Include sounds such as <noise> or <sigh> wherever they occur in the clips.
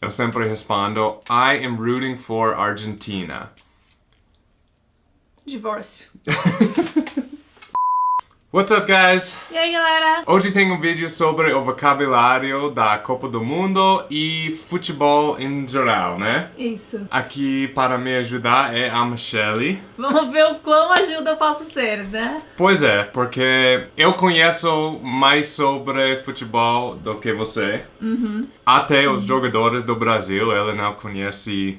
eu sempre respondo I am rooting for Argentina. Divórcio. <laughs> What's up, guys? E aí, galera? Hoje tem um vídeo sobre o vocabulário da Copa do Mundo e futebol em geral, né? Isso. Aqui para me ajudar é a Michelle. Vamos ver o quão ajuda eu posso ser, né? Pois é, porque eu conheço mais sobre futebol do que você. Até os jogadores do Brasil, ela não conhece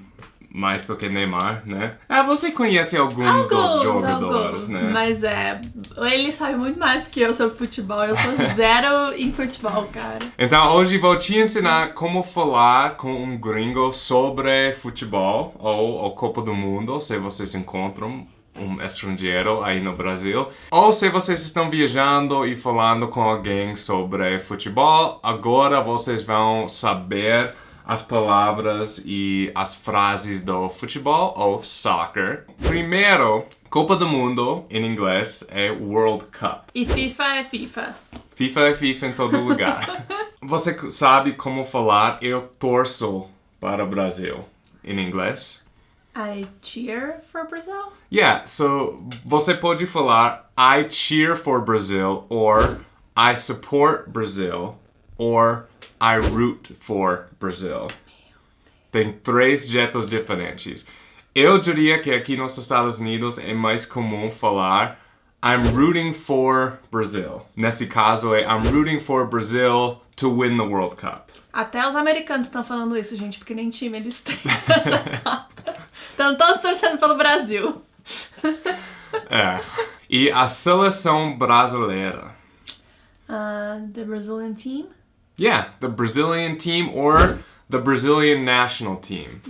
mais do que Neymar, né? Ah, você conhece alguns, dos jogadores, alguns, né? Mas é, ele sabe muito mais que eu sobre futebol. Eu sou zero <laughs> em futebol, cara. Então hoje vou te ensinar como falar com um gringo sobre futebol ou a Copa do Mundo, se vocês encontram um estrangeiro aí no Brasil. Ou se vocês estão viajando e falando com alguém sobre futebol, agora vocês vão saber as palavras e as frases do futebol ou soccer. Primeiro, Copa do Mundo em inglês é World Cup. E FIFA é FIFA. FIFA é FIFA em todo lugar. <laughs> Você sabe como falar eu torço para o Brasil em inglês? I cheer for Brazil. Yeah, so você pode falar I cheer for Brazil or I support Brazil or I root for Brazil. Tem três jeitos diferentes. Eu diria que aqui nos Estados Unidos é mais comum falar I'm rooting for Brazil. Nesse caso é I'm rooting for Brazil to win the World Cup. Até os americanos estão falando isso, gente, porque nem time eles têm <laughs> essa Copa. Estão todos torcendo pelo Brasil. <laughs> É. E a seleção brasileira. Uh, the Brazilian team. Yeah, the Brazilian team or the Brazilian national team.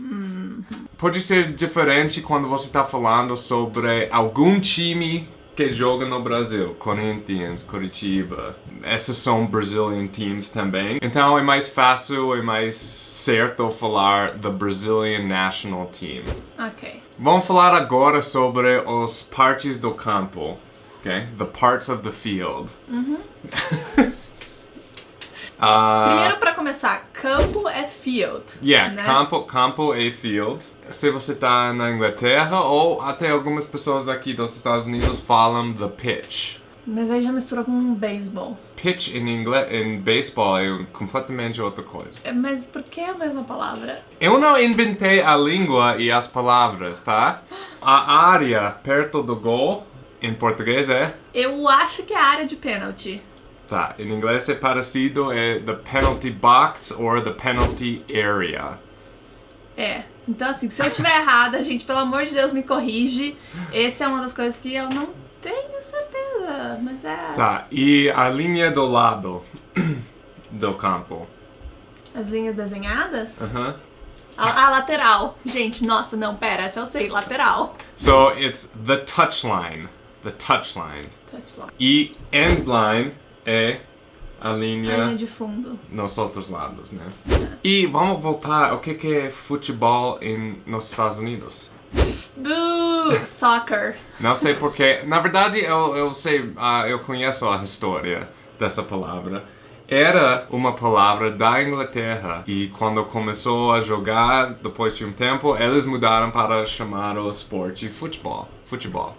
Pode ser diferente quando você está falando sobre algum time que joga no Brasil. Corinthians, Curitiba. Esses são Brazilian teams também. Então é mais fácil e mais certo falar the Brazilian national team. Ok. Vamos falar agora sobre os partes do campo. Okay? The parts of the field. <laughs> Ah, Primeiro, pra começar, campo é field. Yeah, né? campo, campo e field. Se você tá na Inglaterra ou até algumas pessoas aqui dos Estados Unidos falam the pitch. Mas aí já misturou com um beisebol. Pitch em inglês, em beisebol é completamente outra coisa. É, Mas por que a mesma palavra? Eu não inventei a língua e as palavras, tá? A área perto do gol, em português é... Eu acho que é a área de pênalti. Tá, em inglês é parecido, é the penalty box or the penalty area. É. Então, assim, se eu tiver errada, gente, pelo amor de Deus, me corrige. Essa é uma das coisas que eu não tenho certeza, mas é. Tá, e a linha do lado do campo. As linhas desenhadas? Aham. A, a lateral. Gente, nossa, não, pera, essa eu sei, lateral. So it's the touchline. The touchline. Touchline. E end line é a A linha linha de fundo. nos outros lados, né? E vamos voltar, o que que é futebol em, nos Estados Unidos? Boo! Soccer. Não sei porquê. Na verdade, eu, eu sei, ah, eu conheço a história dessa palavra. Era uma palavra da Inglaterra e quando começou a jogar, depois de um tempo, eles mudaram para chamar o esporte futebol, futebol,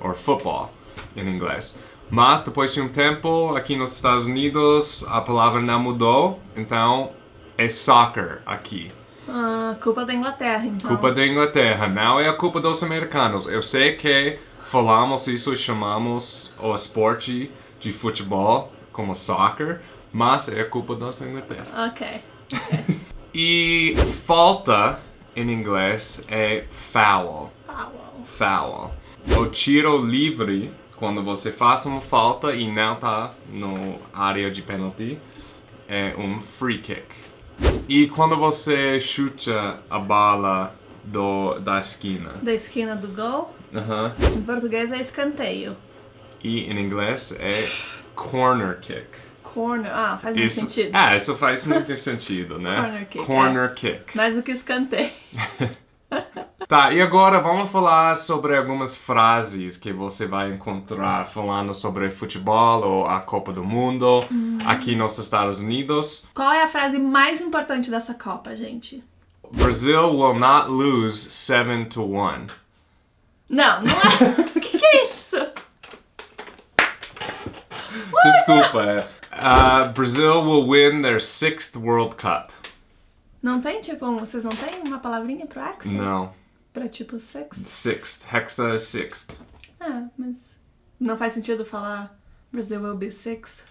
ou football em inglês. Mas depois de um tempo, aqui nos Estados Unidos, a palavra não mudou, então é soccer aqui. Ah, culpa da Inglaterra, então. Culpa da Inglaterra, não é a culpa dos americanos. Eu sei que falamos isso e chamamos o esporte de futebol como soccer, mas é a culpa dos ingleterras. Ok. <laughs> E falta em inglês é foul. Foul. Foul. O tiro livre, quando você faz uma falta e não tá no área de penalty, é um free kick. E quando você chuta a bala do, da esquina, Da esquina do gol. Aham. Em português é escanteio. e em inglês é corner kick. Corner. Ah, faz muito Isso, sentido. é, isso faz muito <laughs> sentido, né? Corner kick, Corner kick. Mais do que escanteio. <laughs> Tá, e agora vamos falar sobre algumas frases que você vai encontrar falando sobre futebol ou a Copa do Mundo aqui nos Estados Unidos. Qual é a frase mais importante dessa Copa, gente? Brazil will not lose 7 to 1. Não, não é. O <laughs> que, que é isso? Desculpa. uh, Brazil will win their sixth World Cup. Não tem, tipo, um- vocês não tem uma palavrinha pro Axel? Não. Pra tipo six? Sixth. Hexa is sixth. Ah, mas não faz sentido falar Brazil will be sixth.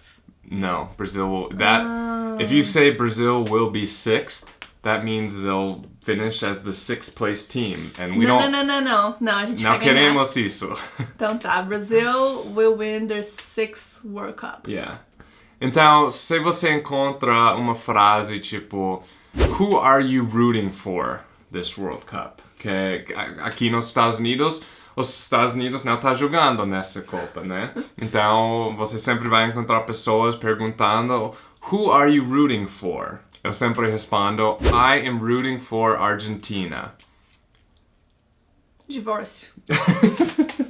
No. Brazil will. That. Ah. If you say Brazil will be sixth, that means they'll finish as the sixth place team. And we não, don't. não, não, não, não. Não, a gente Não ganhar. queremos isso. <laughs> Então tá, Brazil will win their sixth World Cup. yeah. Então, se você encontra uma frase tipo Who are you rooting for this World Cup? Que a- aqui nos Estados Unidos, os Estados Unidos não tá jogando nessa Copa, né? Então, você sempre vai encontrar pessoas perguntando Who are you rooting for? Eu sempre respondo I am rooting for Argentina. Divórcio. <laughs>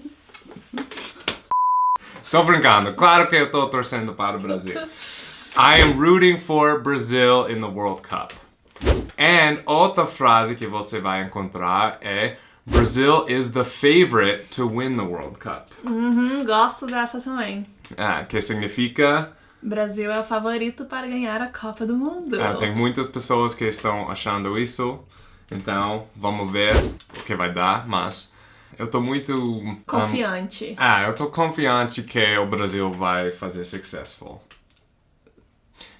Tô brincando, claro que eu tô torcendo para o Brasil. I am rooting for Brazil in the World Cup. And outra frase que você vai encontrar é Brazil is the favorite to win the World Cup. Uhum, gosto dessa também. Ah, que significa Brasil é o favorito para ganhar a Copa do Mundo. ah, tem muitas pessoas que estão achando isso. Então, vamos ver o que vai dar, mas eu tô muito um, Confiante. Ah, eu tô confiante que o Brasil vai fazer successful.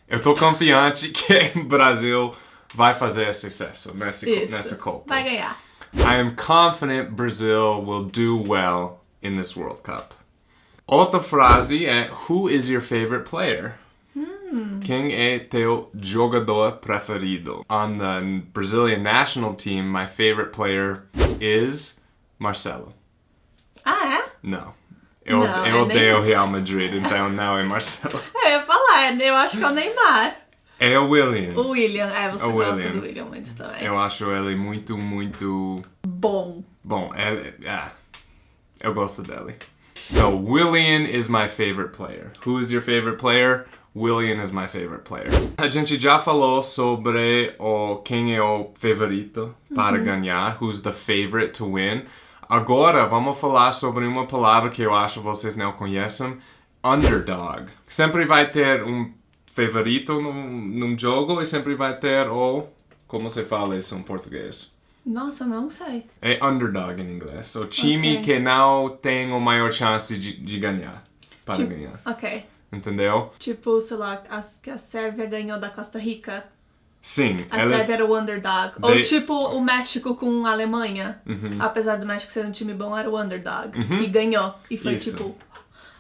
Eu tô confiante que o <laughs> Brasil vai fazer sucesso Isso. nessa Copa. Vai ganhar. I am confident Brazil will do well in this World Cup. Outra frase é Who is your favorite player? Quem é teu jogador preferido? On the Brazilian national team, my favorite player is Marcelo. Ah, é? Não. Eu, Não, eu é odeio Neymar. Real Madrid, então <laughs> não é Marcelo. Eu ia falar, eu acho que é o Neymar. É o William. O William, é, você O gosta William. do William muito também. Eu acho ele muito, muito Bom. bom. É, é, eu gosto dele. So, William is my favorite player. Who is your favorite player? William is my favorite player. A gente já falou sobre o quem é o favorito para ganhar, who's the favorite to win. Agora vamos falar sobre uma palavra que eu acho vocês não conhecem, underdog. Sempre vai ter um favorito num, num jogo e sempre vai ter o como se fala isso em português? Nossa, não sei. É underdog em inglês. O time Ok. que não tem a maior chance de, de ganhar. Para Tipo- ganhar. Ok. Entendeu? Tipo, sei lá, que a Sérvia ganhou da Costa Rica. Sim. A eles... Sérvia era o underdog. Ou They- tipo o México com a Alemanha. Uhum. Apesar do México ser um time bom, era o underdog. E ganhou. E foi Isso. tipo.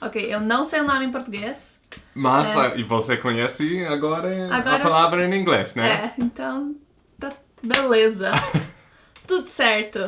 Ok, eu não sei o nome em português. Mas É. e você conhece agora, Agora a palavra em inglês, né? É, então. Tá, beleza. <laughs> Tudo certo.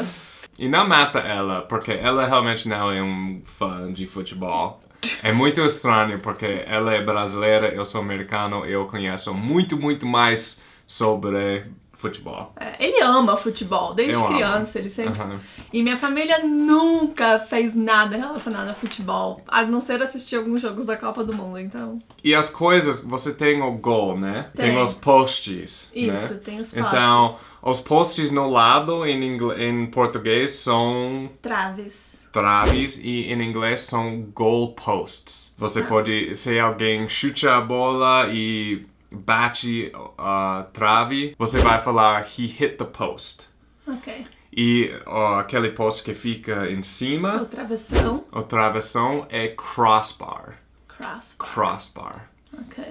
E não mata ela, porque ela realmente não é um fã de futebol. É muito estranho, porque ela é brasileira, eu sou americano, eu conheço muito, muito mais sobre futebol. É, ele ama futebol, desde Eu amo. criança, ele sempre. Aham. E minha família nunca fez nada relacionado a futebol, a não ser assistir alguns jogos da Copa do Mundo, então. E as coisas, você tem o gol, né? Tem, Tem. os posts, Isso, né? tem os Então, postes. os posts no lado em, ingl- em português são Traves. traves e em inglês são goal posts. Você pode, se alguém chuta a bola e bate a trave, você vai falar he hit the post. Ok. E ó, aquele post que fica em O cima, travessão. o travessão é crossbar. Cross. Crossbar. Ok.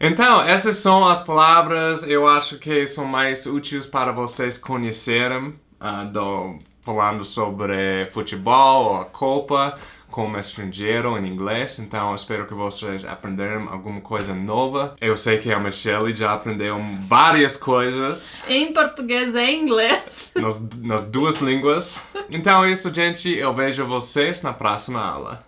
Então, essas são as palavras, eu acho que são mais úteis para vocês conhecerem, ah, do, falando sobre futebol ou a Copa como estrangeiro em inglês. Então, espero que vocês aprenderam alguma coisa nova. Eu sei que a Michelle já aprendeu várias coisas Em português e inglês. <laughs> nas, nas duas línguas. Então é isso, gente. Eu vejo vocês na próxima aula.